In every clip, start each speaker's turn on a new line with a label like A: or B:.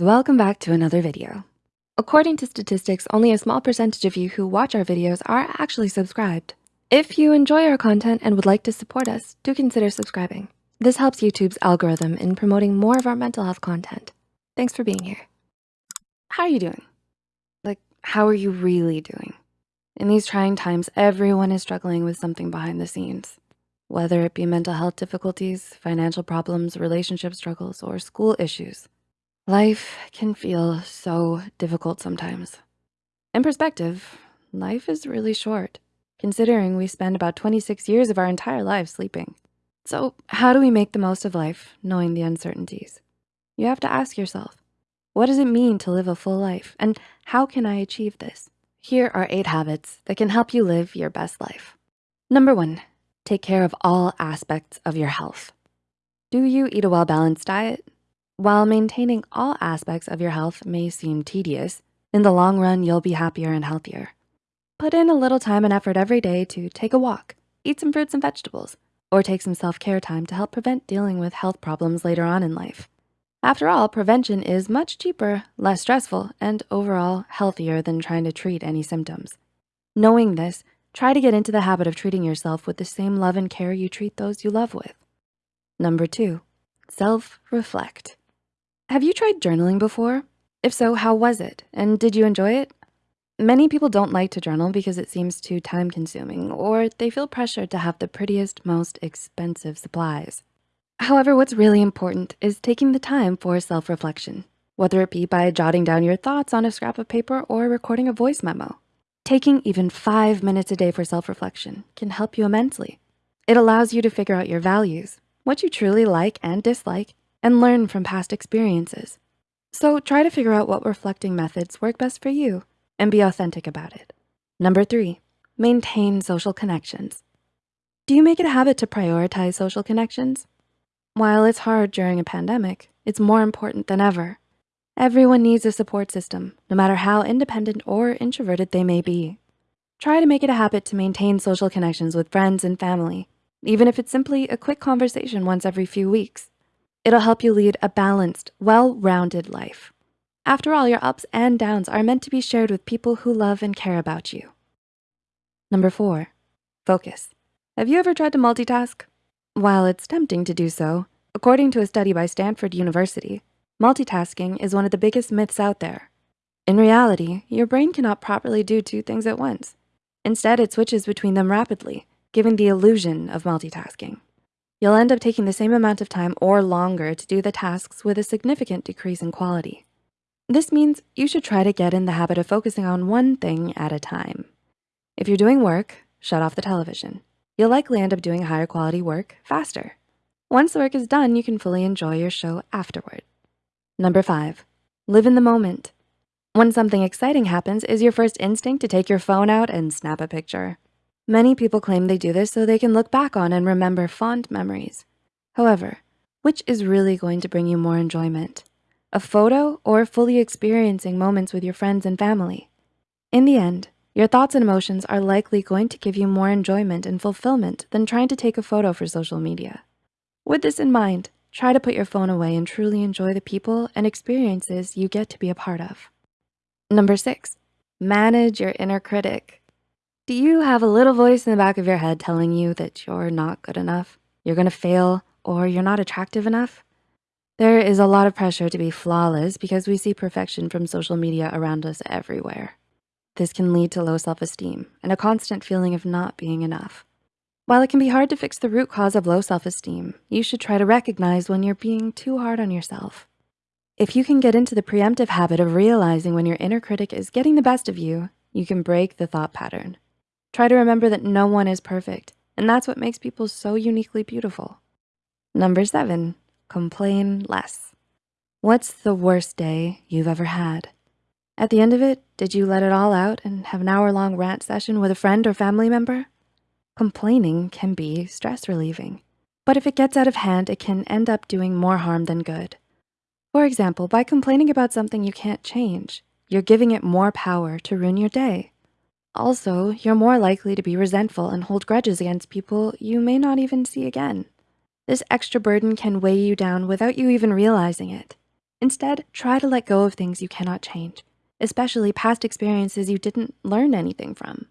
A: Welcome back to another video. According to statistics, only a small percentage of you who watch our videos are actually subscribed. If you enjoy our content and would like to support us, do consider subscribing. This helps YouTube's algorithm in promoting more of our mental health content. Thanks for being here. How are you doing? Like, how are you really doing? In these trying times, everyone is struggling with something behind the scenes. Whether it be mental health difficulties, financial problems, relationship struggles, or school issues. Life can feel so difficult sometimes. In perspective, life is really short, considering we spend about 26 years of our entire lives sleeping. So how do we make the most of life knowing the uncertainties? You have to ask yourself, what does it mean to live a full life? And how can I achieve this? Here are eight habits that can help you live your best life. Number one, take care of all aspects of your health. Do you eat a well-balanced diet? While maintaining all aspects of your health may seem tedious, in the long run, you'll be happier and healthier. Put in a little time and effort every day to take a walk, eat some fruits and vegetables, or take some self-care time to help prevent dealing with health problems later on in life. After all, prevention is much cheaper, less stressful, and overall healthier than trying to treat any symptoms. Knowing this, try to get into the habit of treating yourself with the same love and care you treat those you love with. Number two, self-reflect. Have you tried journaling before? If so, how was it? And did you enjoy it? Many people don't like to journal because it seems too time consuming or they feel pressured to have the prettiest, most expensive supplies. However, what's really important is taking the time for self-reflection, whether it be by jotting down your thoughts on a scrap of paper or recording a voice memo. Taking even five minutes a day for self-reflection can help you immensely. It allows you to figure out your values, what you truly like and dislike, and learn from past experiences. So try to figure out what reflecting methods work best for you and be authentic about it. Number three, maintain social connections. Do you make it a habit to prioritize social connections? While it's hard during a pandemic, it's more important than ever. Everyone needs a support system, no matter how independent or introverted they may be. Try to make it a habit to maintain social connections with friends and family, even if it's simply a quick conversation once every few weeks. It'll help you lead a balanced, well-rounded life. After all, your ups and downs are meant to be shared with people who love and care about you. Number four, focus. Have you ever tried to multitask? While it's tempting to do so, according to a study by Stanford University, multitasking is one of the biggest myths out there. In reality, your brain cannot properly do two things at once. Instead, it switches between them rapidly, giving the illusion of multitasking. You'll end up taking the same amount of time or longer to do the tasks with a significant decrease in quality. This means you should try to get in the habit of focusing on one thing at a time. If you're doing work, shut off the television. You'll likely end up doing higher quality work faster. Once the work is done, you can fully enjoy your show afterward. Number five, live in the moment. When something exciting happens, is your first instinct to take your phone out and snap a picture. Many people claim they do this so they can look back on and remember fond memories. However, which is really going to bring you more enjoyment? A photo or fully experiencing moments with your friends and family? In the end, your thoughts and emotions are likely going to give you more enjoyment and fulfillment than trying to take a photo for social media. With this in mind, try to put your phone away and truly enjoy the people and experiences you get to be a part of. Number six, manage your inner critic. Do you have a little voice in the back of your head telling you that you're not good enough, you're gonna fail, or you're not attractive enough? There is a lot of pressure to be flawless because we see perfection from social media around us everywhere. This can lead to low self-esteem and a constant feeling of not being enough. While it can be hard to fix the root cause of low self-esteem, you should try to recognize when you're being too hard on yourself. If you can get into the preemptive habit of realizing when your inner critic is getting the best of you, you can break the thought pattern. Try to remember that no one is perfect, and that's what makes people so uniquely beautiful. Number seven, complain less. What's the worst day you've ever had? At the end of it, did you let it all out and have an hour-long rant session with a friend or family member? Complaining can be stress relieving, but if it gets out of hand, it can end up doing more harm than good. For example, by complaining about something you can't change, you're giving it more power to ruin your day. Also, you're more likely to be resentful and hold grudges against people you may not even see again. This extra burden can weigh you down without you even realizing it. Instead, try to let go of things you cannot change, especially past experiences you didn't learn anything from.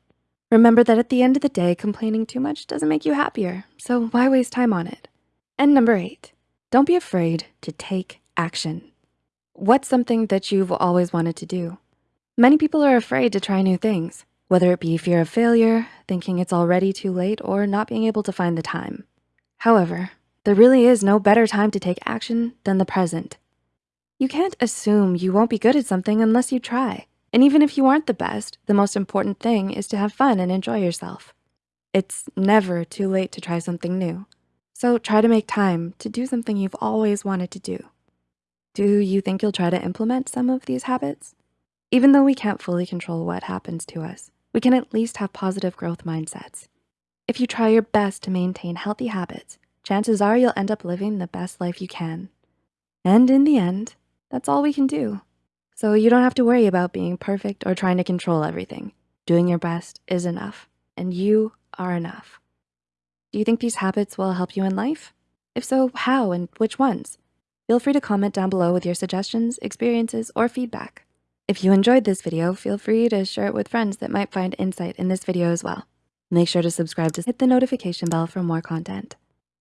A: Remember that at the end of the day, complaining too much doesn't make you happier, so why waste time on it? And number eight, don't be afraid to take action. What's something that you've always wanted to do? Many people are afraid to try new things, whether it be fear of failure, thinking it's already too late, or not being able to find the time. However, there really is no better time to take action than the present. You can't assume you won't be good at something unless you try. And even if you aren't the best, the most important thing is to have fun and enjoy yourself. It's never too late to try something new. So try to make time to do something you've always wanted to do. Do you think you'll try to implement some of these habits? Even though we can't fully control what happens to us, we can at least have positive growth mindsets. If you try your best to maintain healthy habits, chances are you'll end up living the best life you can. And in the end, that's all we can do. So you don't have to worry about being perfect or trying to control everything. Doing your best is enough, and you are enough. Do you think these habits will help you in life? If so, how and which ones? Feel free to comment down below with your suggestions, experiences, or feedback. If you enjoyed this video, feel free to share it with friends that might find insight in this video as well. Make sure to subscribe to hit the notification bell for more content.